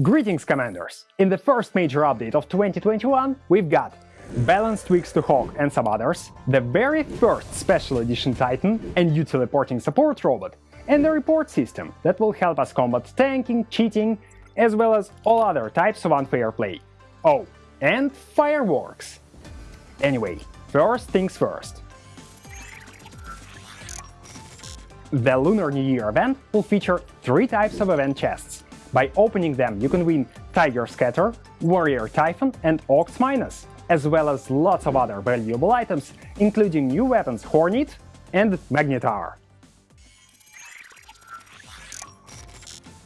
Greetings, Commanders! In the first major update of 2021, we've got balanced tweaks to Hog and some others, the very first Special Edition Titan, a new teleporting support robot, and the report system that will help us combat tanking, cheating, as well as all other types of unfair play. Oh, and fireworks! Anyway, first things first. The Lunar New Year event will feature three types of event chests. By opening them, you can win Tiger Scatter, Warrior Typhon, and Ox Minos, as well as lots of other valuable items, including new weapons Hornet and Magnetar.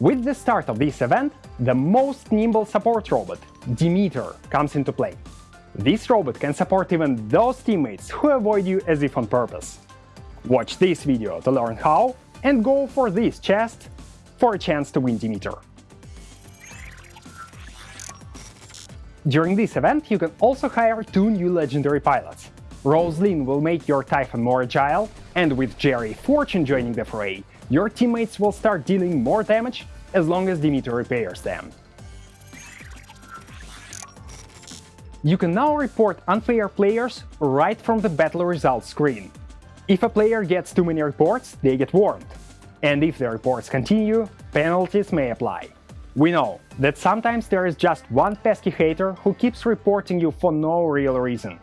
With the start of this event, the most nimble support robot, Demeter, comes into play. This robot can support even those teammates who avoid you as if on purpose. Watch this video to learn how, and go for this chest for a chance to win Demeter. During this event, you can also hire two new legendary pilots. Rosalyn will make your Typhon more agile, and with Jerry Fortune joining the fray, your teammates will start dealing more damage as long as Demeter repairs them. You can now report unfair players right from the battle results screen. If a player gets too many reports, they get warned. And if the reports continue, penalties may apply. We know that sometimes there is just one pesky hater who keeps reporting you for no real reason.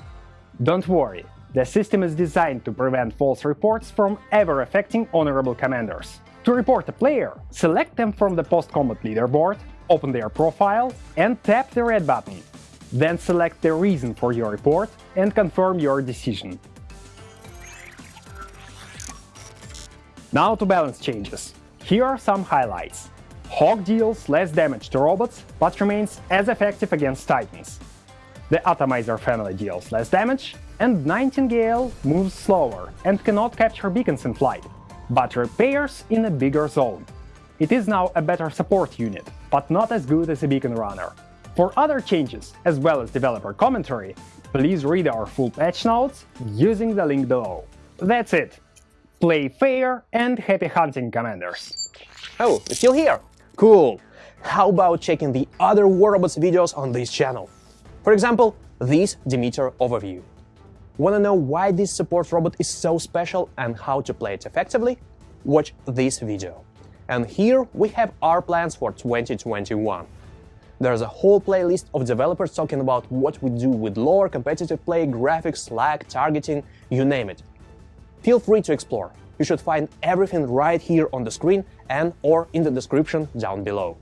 Don't worry, the system is designed to prevent false reports from ever affecting honorable commanders. To report a player, select them from the post-combat leaderboard, open their profile and tap the red button. Then select the reason for your report and confirm your decision. Now to balance changes. Here are some highlights. Hog deals less damage to robots, but remains as effective against Titans. The Atomizer family deals less damage, and Nightingale moves slower and cannot capture beacons in flight, but repairs in a bigger zone. It is now a better support unit, but not as good as a beacon runner. For other changes, as well as developer commentary, please read our full patch notes using the link below. That's it. Play fair and happy hunting, Commanders! Oh, you're still here? Cool! How about checking the other War Robots videos on this channel? For example, this Demeter overview. Wanna know why this support robot is so special and how to play it effectively? Watch this video. And here we have our plans for 2021. There's a whole playlist of developers talking about what we do with lore, competitive play, graphics, lag, targeting, you name it. Feel free to explore. You should find everything right here on the screen and or in the description down below.